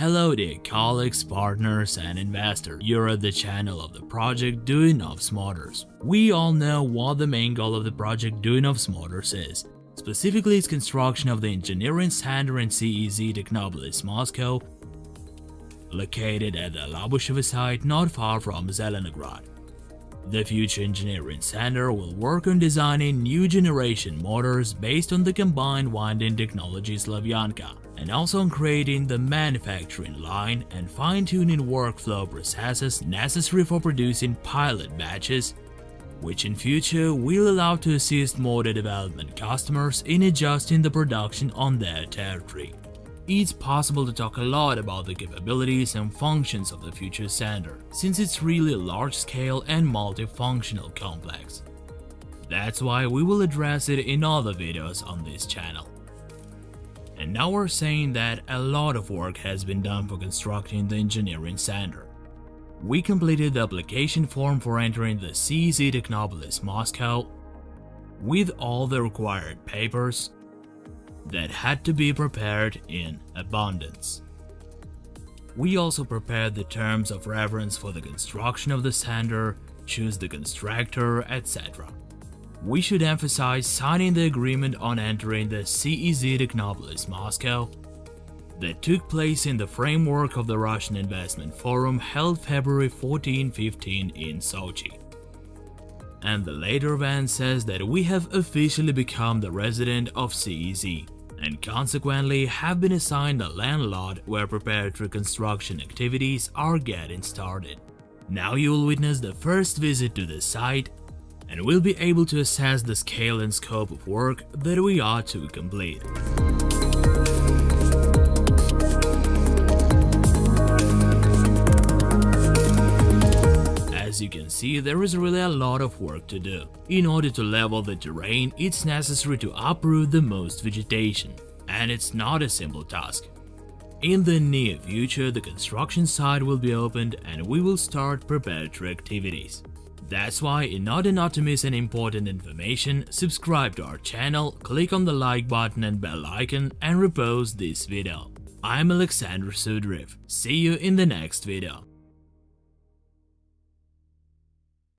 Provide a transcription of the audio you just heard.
Hello dear colleagues, partners and investors, you're at the channel of the project Duyunov Motors. We all know what the main goal of the project Duyunov Motors is, specifically its construction of the engineering center in SEZ Technopolis, Moscow, located at the Labushevo site not far from Zelenograd. The Future Engineering Center will work on designing new generation motors based on the combined winding technology Slavyanka and also on creating the manufacturing line and fine-tuning workflow processes necessary for producing pilot batches, which in future will allow to assist motor development customers in adjusting the production on their territory. It's possible to talk a lot about the capabilities and functions of the future center, since it's really a large-scale and multifunctional complex. That's why we will address it in other videos on this channel. And now we're saying that a lot of work has been done for constructing the engineering center. We completed the application form for entering the SEZ Technopolis Moscow with all the required papers that had to be prepared in abundance. We also prepared the terms of reference for the construction of the center, choose the constructor, etc we should emphasize signing the agreement on entering the SEZ Technopolis Moscow that took place in the framework of the Russian Investment Forum held February 14-15 in Sochi. And the later event says that we have officially become the resident of SEZ and consequently have been assigned a land lot where preparatory construction activities are getting started. Now you will witness the first visit to the site and we'll be able to assess the scale and scope of work that we are to complete. As you can see, there is really a lot of work to do. In order to level the terrain, it's necessary to uproot the most vegetation, and it's not a simple task. In the near future, the construction site will be opened and we will start preparatory activities. That's why in order not to miss any important information, subscribe to our channel, click on the like button and bell icon and repost this video. I'm Alexander Sudriv. See you in the next video.